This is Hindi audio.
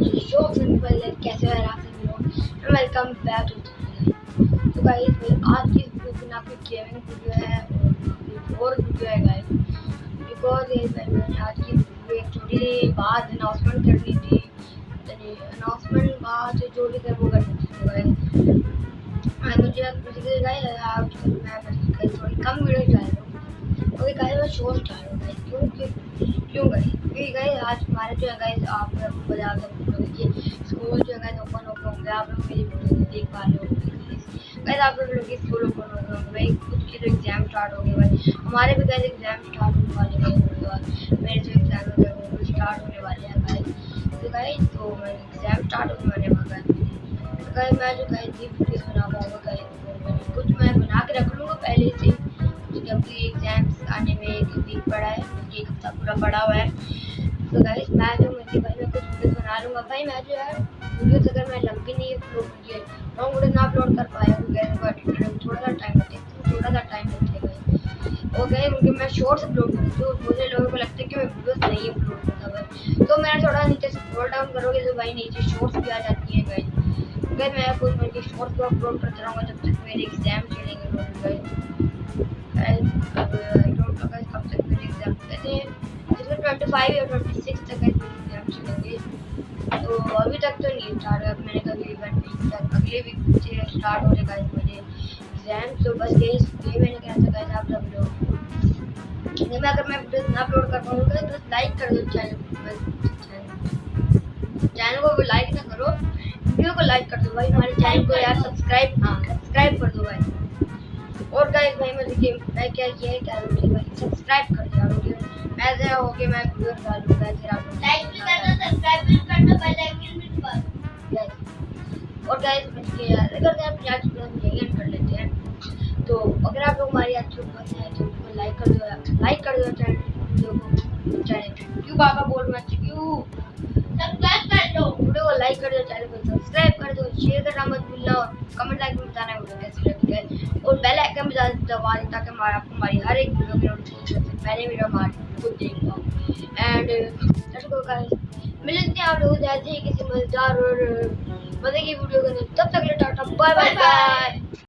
शो पहले कैसे हो आप सभी लोग? वेलकम बैक टू तो गाइस आज की वीडियो में आपकी गेमिंग वीडियो है और वीडियो है गाइस बिकॉज़ मैंने आज की वीडियो एक छोटी बात अनाउंसमेंट करनी थी. अनाउंसमेंट बात जो भी कर वो करनी थी गाइस मुझे मुझे गाइस मैं थोड़ी कम वीडियो हूँ ओके गाइस मैं शो स्टार्ट हूँ गाइस क्यों क्यों क्यों गाइस क्योंकि गाइस आज हमारे जो है गाइस आप बाज़ार सब देखिए स्कूल जो है ओपन ओपन होंगे। आप लोग मेरी वीडियो देख पा रहे हो गाइस आप लोग के स्कूल ओपन हो गए भाई कुछ के तो एग्ज़ाम स्टार्ट हो गए भाई, हमारे भी गाइस एग्ज़ाम स्टार्ट होने वाले हैं। मेरे जो एग्ज़ाम है, वो स्टार्ट होने वाले हैं गाइस तो गाइस तो मैं एग्ज़ाम स्टार्ट होने वाले हैं गाइस तो गाइस मैं जो गाइस ये वीडियोस बना पाऊँगा कुछ मैं बना के रख लूँगा पहले से। पूरा पड़ा हुआ है। तो गाइस मैं जो मेरी भाई मैं कुछ वीडियो बना लूँगा। भाई मैं जो है वीडियोस अगर मैं लंबी नहीं है लॉन्ग वीडियो ना अपलोड कर पाया क्योंकि थोड़ा सा टाइम लगेगा थोड़ा सा टाइम लगेगा गए क्योंकि मैं शॉर्ट्स अपलोड करती तो मुझे लोगों को लगता है कि मैं वीडियोस नहीं अपलोड करता भाई। तो मैं थोड़ा नीचे स्क्रॉल डाउन करोगे तो भाई नीचे शॉर्ट्स भी आ जाती है गाइस मैं कुछ मेरे शॉर्ट्स को अपलोड करता रहूँगा जब तक मेरे एग्ज़ाम चलेंगे फाइव या ट्वेंटी सिक्स तक चलेंगे तो अभी तक तो नहीं स्टार्ट हुआ, मैंने कभी वन वीक तक अगले वीक से स्टार्ट हो जाएगा मेरे एग्ज़ाम तो बस यही ये मैंने कहा था गाइस आप सब लोग मैं अगर मैं वीडियो ना अपलोड कर पाऊँगा तो लाइक कर दो चैनल चैनल को। लाइक ना करो वीडियो को लाइक कर दो भाई। हमारे चैनल को यार सब्सक्राइब हाँ सब्सक्राइब कर दो भाई। और गाइस भाई मैं देखिए मैं क्या किया है, क्या भाई? सब्सक्राइब कर दिया। ऐसे हो के मैं वीडियो डाल दूँगा फिर आप लाइक भी करना सब्सक्राइब भी करना बेल आइकन भी दबाओ और गाइस देखिए यार अगर आप आज वीडियो कर लेते हैं तो अगर आप लोग हमारी अच्छी पसंद है तो उसको लाइक कर दो लाइक कर दो चैनल वीडियो को चैनल क्यों बाबा बोल मत क्यों? सब्सक्राइब कर दो। वीडियो को लाइक कर दो चैनल को सब्सक्राइब कर दो शेयर करना मत भूलना। और कमेंट लाइक में बताना वीडियो कैसी लगी है बेल दबा दें ताकि हमारा आपको हमारी हर एक वीडियो की नोटिफिकेशन से पहले वीडियो हमारे खुद देख पाओ एंड मिलते हैं आप लोग जैसे ही किसी मज़ेदार और मज़े की वीडियो के अंदर। तब तक टाटा बाय बाय बाय